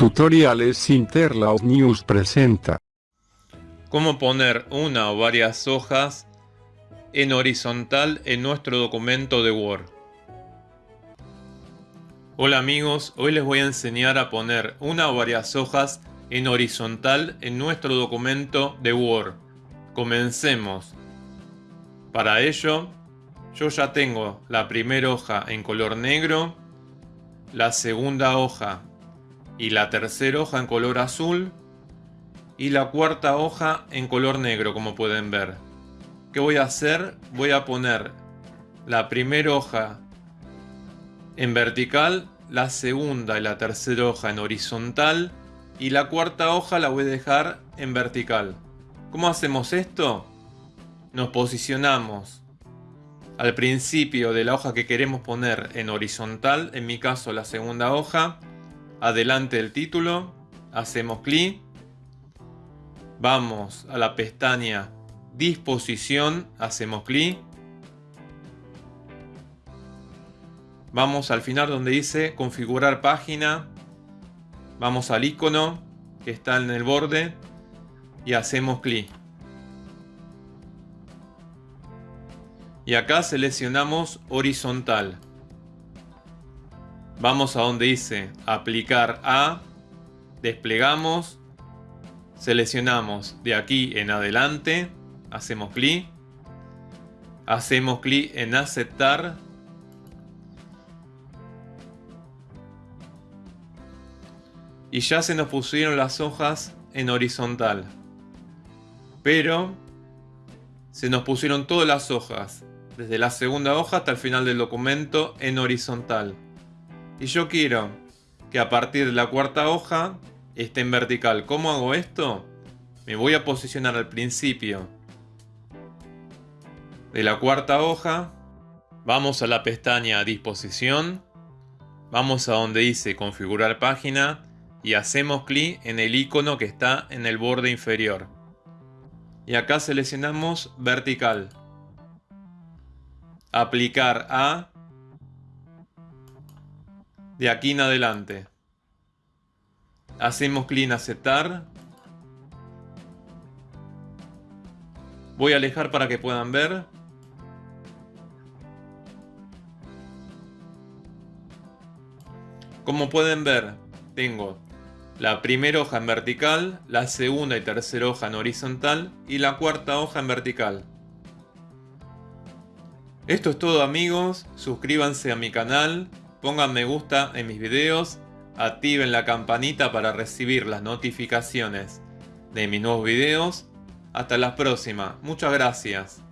Tutoriales Interlaus News presenta Cómo poner una o varias hojas en horizontal en nuestro documento de Word. Hola amigos, hoy les voy a enseñar a poner una o varias hojas en horizontal en nuestro documento de Word. Comencemos. Para ello, yo ya tengo la primera hoja en color negro, la segunda hoja y la tercera hoja en color azul y la cuarta hoja en color negro como pueden ver. ¿Qué voy a hacer? Voy a poner la primera hoja en vertical, la segunda y la tercera hoja en horizontal y la cuarta hoja la voy a dejar en vertical. ¿Cómo hacemos esto? Nos posicionamos al principio de la hoja que queremos poner en horizontal, en mi caso la segunda hoja, adelante del título, hacemos clic, vamos a la pestaña disposición, hacemos clic, vamos al final donde dice configurar página, vamos al icono que está en el borde y hacemos clic. Y acá seleccionamos horizontal. Vamos a donde dice aplicar a, desplegamos, seleccionamos de aquí en adelante, hacemos clic, hacemos clic en aceptar, y ya se nos pusieron las hojas en horizontal. Pero se nos pusieron todas las hojas, desde la segunda hoja hasta el final del documento en horizontal. Y yo quiero que a partir de la cuarta hoja esté en vertical. ¿Cómo hago esto? Me voy a posicionar al principio de la cuarta hoja. Vamos a la pestaña disposición. Vamos a donde dice configurar página y hacemos clic en el icono que está en el borde inferior. Y acá seleccionamos vertical. Aplicar a de aquí en adelante. Hacemos clic en aceptar. Voy a alejar para que puedan ver. Como pueden ver, tengo la primera hoja en vertical, la segunda y tercera hoja en horizontal y la cuarta hoja en vertical. Esto es todo amigos, suscríbanse a mi canal, pongan me gusta en mis videos, activen la campanita para recibir las notificaciones de mis nuevos videos. Hasta la próxima, muchas gracias.